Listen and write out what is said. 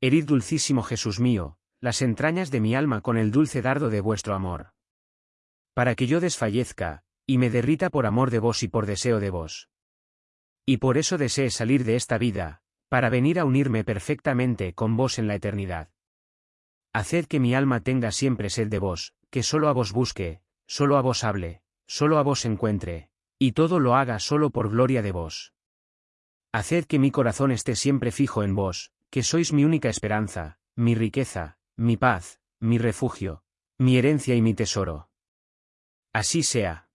Herid dulcísimo Jesús mío, las entrañas de mi alma con el dulce dardo de vuestro amor. Para que yo desfallezca, y me derrita por amor de vos y por deseo de vos. Y por eso desee salir de esta vida, para venir a unirme perfectamente con vos en la eternidad. Haced que mi alma tenga siempre sed de vos, que solo a vos busque, solo a vos hable, solo a vos encuentre, y todo lo haga solo por gloria de vos. Haced que mi corazón esté siempre fijo en vos, que sois mi única esperanza, mi riqueza, mi paz, mi refugio, mi herencia y mi tesoro. Así sea.